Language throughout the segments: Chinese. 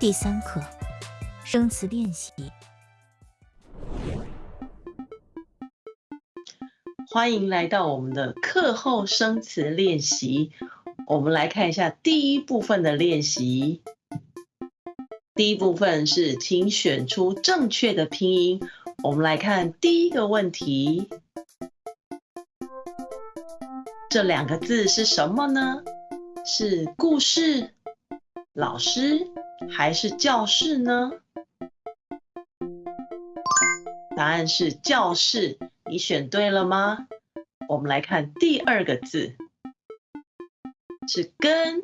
第三课生词练习。欢迎来到我们的课后生词练习。我们来看一下第一部分的练习。第一部分是，请选出正确的拼音。我们来看第一个问题，这两个字是什么呢？是故事、老师还是教室呢？答案是教室。你选对了吗？我们来看第二个字，是跟、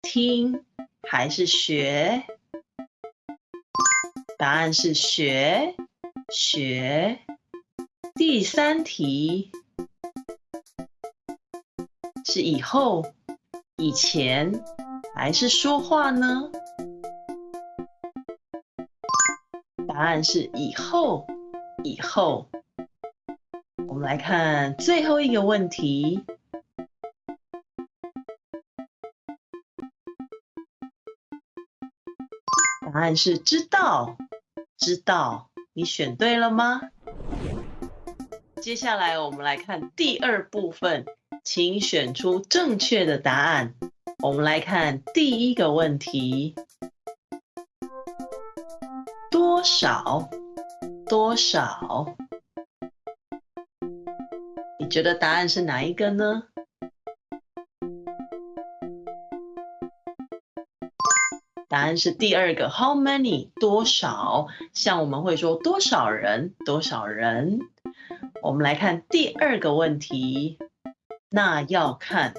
听还是学？答案是学，学。第三题是以后、以前还是说话呢？答案是以后，以后。我们来看最后一个问题，答案是知道，知道，你选对了吗？接下来我们来看第二部分，请选出正确的答案。我们来看第一个问题，少？多少？你觉得答案是哪一个呢？答案是第二个，How many？多少？像我们会说多少人？多少人？我们来看第二个问题，那要看，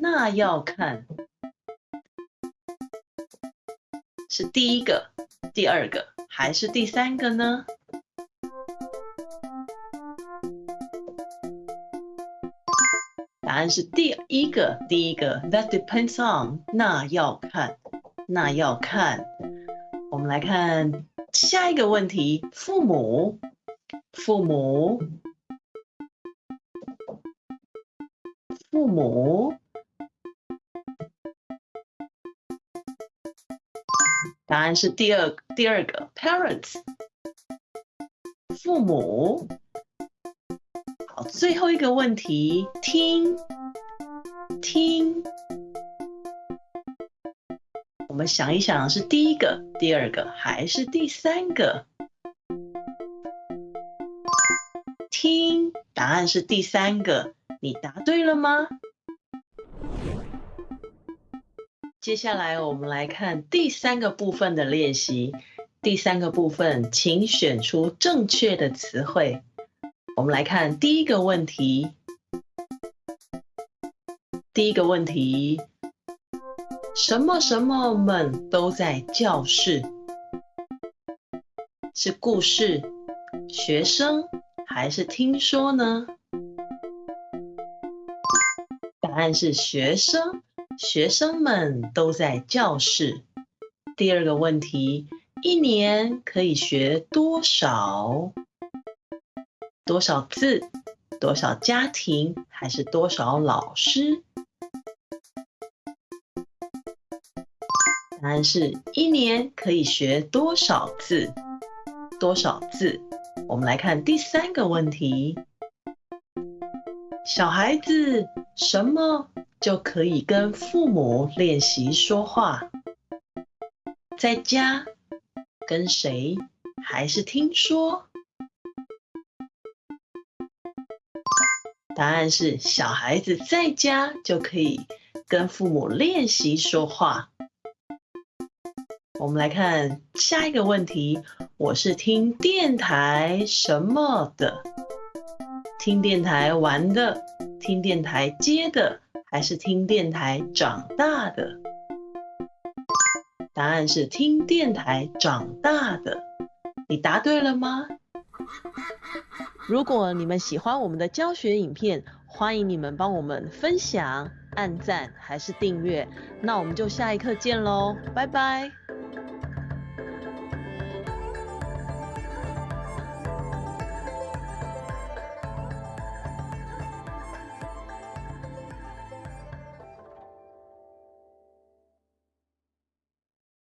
那要看，是第一个、第二个还是第三个呢？答案是第一个，第一个。That depends on，那要看，那要看。我们来看下一个问题：父母，父母，父母。答案是第二，第二个。Parents，父母。好最后一个问题，听，听，我们想一想，是第一个、第二个还是第三个？听，答案是第三个，你答对了吗？接下来我们来看第三个部分的练习。第三个部分，请选出正确的词汇。我们来看第一个问题。第一个问题，什么什么们都在教室？是故事、学生还是听说呢？答案是学生，学生们都在教室。第二个问题，一年可以学多少？多少字？多少家庭？还是多少老师？答案是一年可以学多少字？多少字？我们来看第三个问题：小孩子什么就可以跟父母练习说话？在家跟谁？还是听说？答案是小孩子在家就可以跟父母练习说话。我们来看下一个问题：我是听电台什么的？听电台玩的？听电台接的？还是听电台长大的？答案是听电台长大的。你答对了吗？如果你们喜欢我们的教学影片，欢迎你们帮我们分享、按赞还是订阅。那我们就下一课见喽，拜拜。